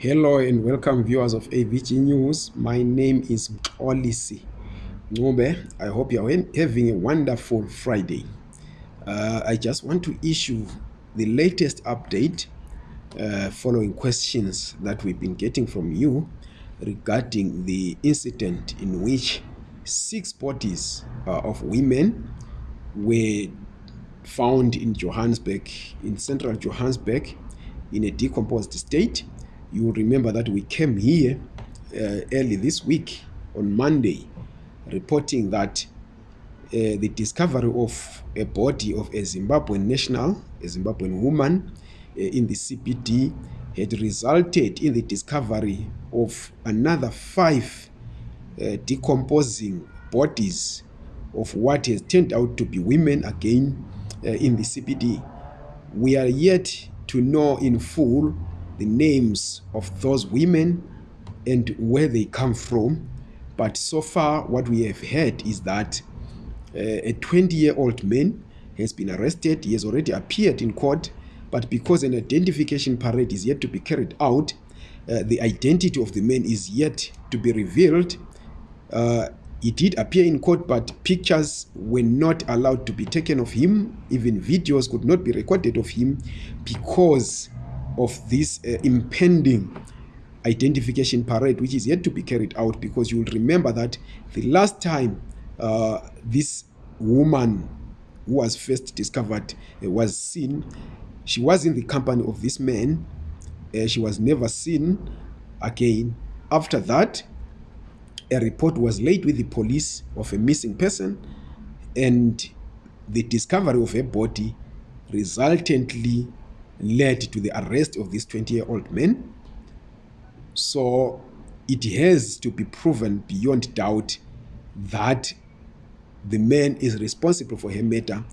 Hello and welcome viewers of AVG News. My name is Olisi Ngube. I hope you are having a wonderful Friday. Uh, I just want to issue the latest update uh, following questions that we've been getting from you regarding the incident in which six bodies uh, of women were found in Johannesburg, in central Johannesburg, in a decomposed state you remember that we came here uh, early this week on Monday reporting that uh, the discovery of a body of a Zimbabwean national, a Zimbabwean woman uh, in the CBD had resulted in the discovery of another five uh, decomposing bodies of what has turned out to be women again uh, in the CBD. We are yet to know in full the names of those women and where they come from. But so far, what we have heard is that uh, a 20 year old man has been arrested. He has already appeared in court, but because an identification parade is yet to be carried out, uh, the identity of the man is yet to be revealed. Uh, he did appear in court, but pictures were not allowed to be taken of him. Even videos could not be recorded of him because of this uh, impending identification parade, which is yet to be carried out, because you will remember that the last time uh, this woman who was first discovered uh, was seen, she was in the company of this man. Uh, she was never seen again. After that, a report was laid with the police of a missing person, and the discovery of a body resultantly led to the arrest of this 20 year old man. So it has to be proven beyond doubt that the man is responsible for her murder.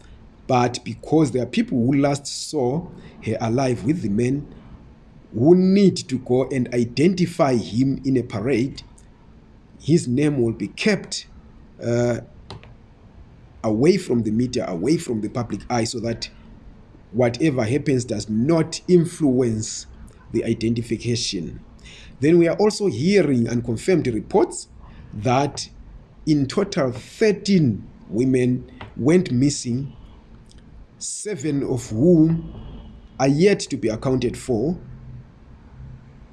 But because there are people who last saw her alive with the man who need to go and identify him in a parade, his name will be kept uh, away from the media, away from the public eye, so that whatever happens does not influence the identification. Then we are also hearing unconfirmed reports that in total 13 women went missing, seven of whom are yet to be accounted for.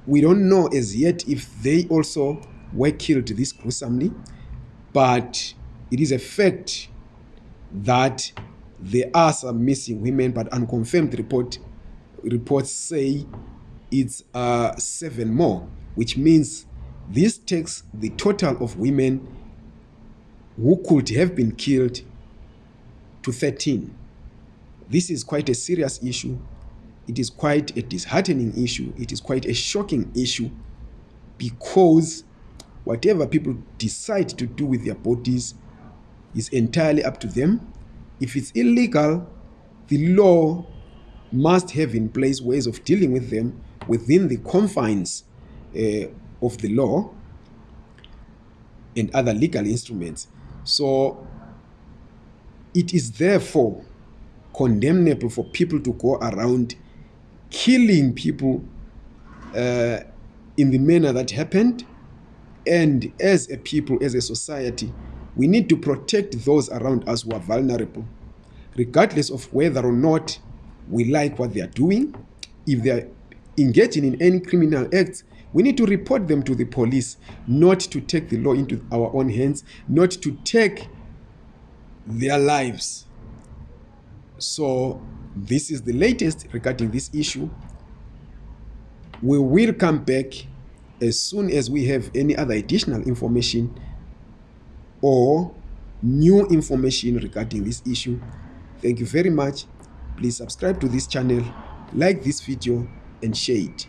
We don't know as yet if they also were killed this gruesomely, but it is a fact that there are some missing women, but unconfirmed report reports say it's uh, seven more, which means this takes the total of women who could have been killed to 13. This is quite a serious issue. It is quite a disheartening issue. It is quite a shocking issue because whatever people decide to do with their bodies is entirely up to them if it's illegal, the law must have in place ways of dealing with them within the confines uh, of the law and other legal instruments. So it is therefore condemnable for people to go around killing people uh, in the manner that happened. And as a people, as a society, we need to protect those around us who are vulnerable, regardless of whether or not we like what they are doing. If they are engaging in any criminal acts, we need to report them to the police, not to take the law into our own hands, not to take their lives. So, this is the latest regarding this issue. We will come back as soon as we have any other additional information or new information regarding this issue. Thank you very much. Please subscribe to this channel, like this video and share it.